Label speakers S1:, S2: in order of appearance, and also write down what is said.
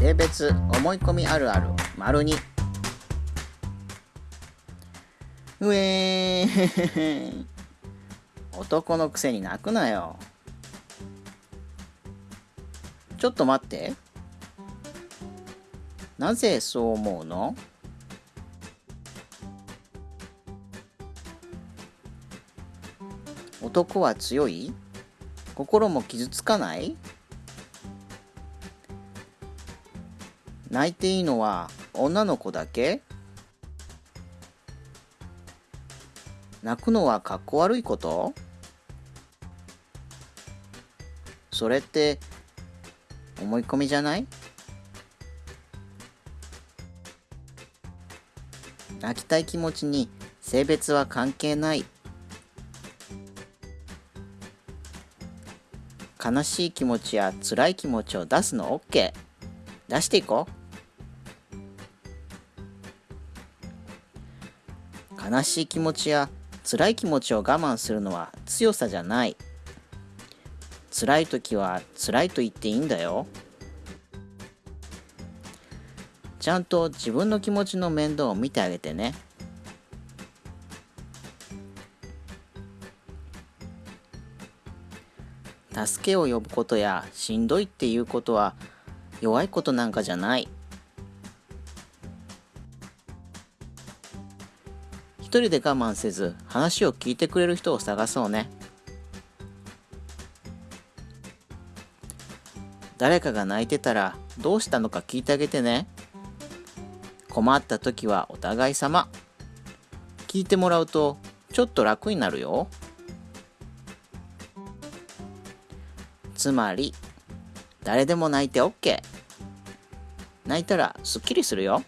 S1: 性別思い込みあるある丸2うえー。男のくせに泣くなよ。ちょっと待って。なぜそう思うの？男は強い？心も傷つかない？泣いていいのは女の子だけ？泣くのはかっこ悪いこと？それって思い込みじゃない？泣きたい気持ちに性別は関係ない。悲しい気持ちや辛い気持ちを出すの？OK 出していこう。悲しい気持ちや辛い気持ちを我慢するのは強さじゃない。辛い時は辛いと言っていいんだよ。ちゃんと自分の気持ちの面倒を見てあげてね。助けを呼ぶことやしんどいっていうことは弱いことなんかじゃない。人で我慢せず話を聞いてくれる人を探そうね。誰かが泣いてたらどうしたのか聞いてあげてね。困った時はお互い様。聞いてもらうとちょっと楽になるよ。つまり誰でも泣いて OK 泣いたらすっきりするよ。